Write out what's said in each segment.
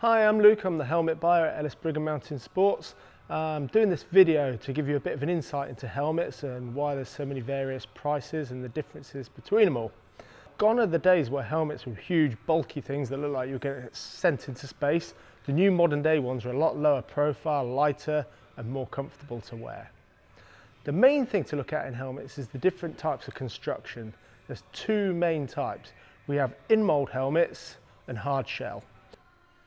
Hi, I'm Luke. I'm the helmet buyer at Ellis Brigham Mountain Sports. I'm doing this video to give you a bit of an insight into helmets and why there's so many various prices and the differences between them all. Gone are the days where helmets were huge, bulky things that look like you're getting sent into space. The new modern day ones are a lot lower profile, lighter and more comfortable to wear. The main thing to look at in helmets is the different types of construction. There's two main types. We have in-mold helmets and hard shell.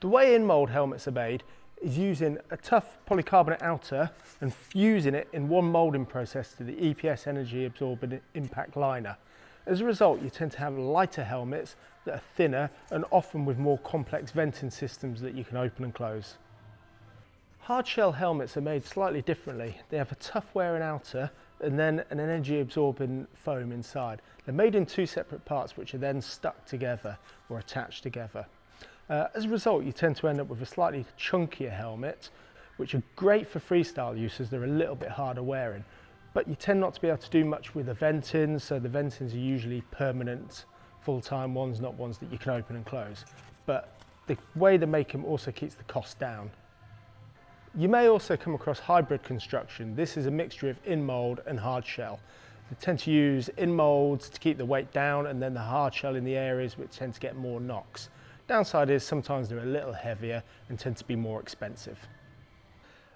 The way in-mold helmets are made is using a tough polycarbonate outer and fusing it in one moulding process to the EPS energy absorbent impact liner. As a result, you tend to have lighter helmets that are thinner and often with more complex venting systems that you can open and close. Hard shell helmets are made slightly differently. They have a tough wearing outer and then an energy absorbing foam inside. They're made in two separate parts which are then stuck together or attached together. Uh, as a result, you tend to end up with a slightly chunkier helmet, which are great for freestyle use as they're a little bit harder wearing. But you tend not to be able to do much with the ventings, so the ventings are usually permanent, full-time ones, not ones that you can open and close. But the way they make them also keeps the cost down. You may also come across hybrid construction. This is a mixture of in-mold and hard shell. They tend to use in-molds to keep the weight down and then the hard shell in the areas which tend to get more knocks. Downside is sometimes they're a little heavier and tend to be more expensive.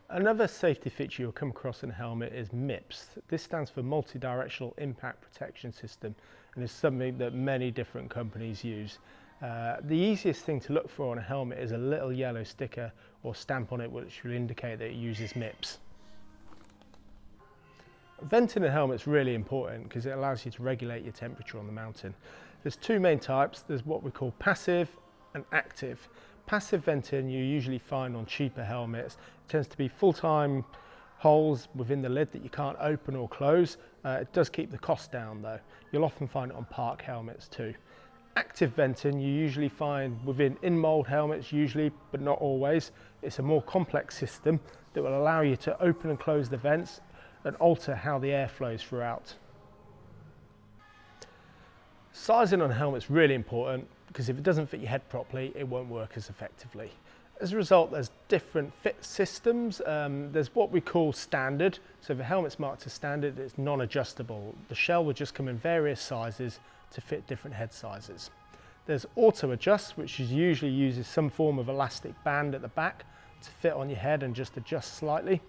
Another safety feature you'll come across in a helmet is MIPS. This stands for Multi-Directional Impact Protection System and is something that many different companies use. Uh, the easiest thing to look for on a helmet is a little yellow sticker or stamp on it which will indicate that it uses MIPS. Venting a helmet is really important because it allows you to regulate your temperature on the mountain. There's two main types. There's what we call passive and active. Passive venting you usually find on cheaper helmets. It tends to be full-time holes within the lid that you can't open or close. Uh, it does keep the cost down though. You'll often find it on park helmets too. Active venting you usually find within in-mold helmets usually, but not always. It's a more complex system that will allow you to open and close the vents and alter how the air flows throughout. Sizing on a helmet really important because if it doesn't fit your head properly, it won't work as effectively. As a result, there's different fit systems. Um, there's what we call standard. So if a helmet's marked as standard, it's non-adjustable. The shell will just come in various sizes to fit different head sizes. There's auto adjust, which is usually uses some form of elastic band at the back to fit on your head and just adjust slightly.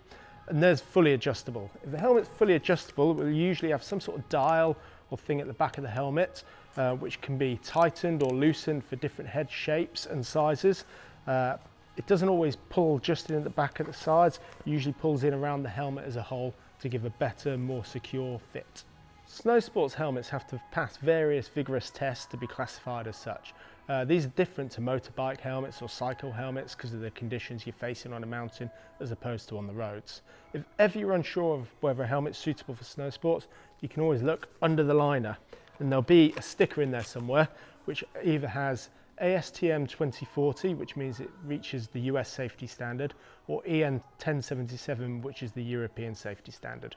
And there's fully adjustable. If the helmet's fully adjustable, it will usually have some sort of dial or thing at the back of the helmet, uh, which can be tightened or loosened for different head shapes and sizes. Uh, it doesn't always pull just in at the back at the sides, it usually pulls in around the helmet as a whole to give a better, more secure fit. Snow sports helmets have to pass various vigorous tests to be classified as such. Uh, these are different to motorbike helmets or cycle helmets because of the conditions you're facing on a mountain as opposed to on the roads. If ever you're unsure of whether a helmet's suitable for snow sports, you can always look under the liner and there'll be a sticker in there somewhere which either has ASTM 2040, which means it reaches the US safety standard, or EN 1077, which is the European safety standard.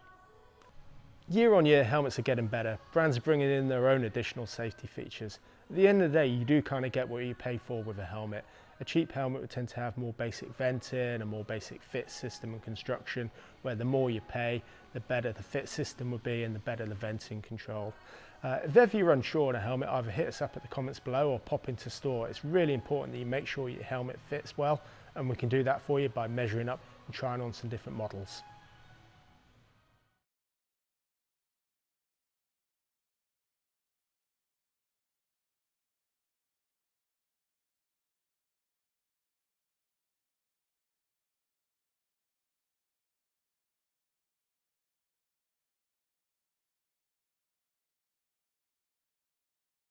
Year on year, helmets are getting better. Brands are bringing in their own additional safety features. At the end of the day, you do kind of get what you pay for with a helmet. A cheap helmet would tend to have more basic venting, a more basic fit system and construction, where the more you pay, the better the fit system would be and the better the venting control. Uh, if ever you're unsure on a helmet, either hit us up at the comments below or pop into store. It's really important that you make sure your helmet fits well, and we can do that for you by measuring up and trying on some different models.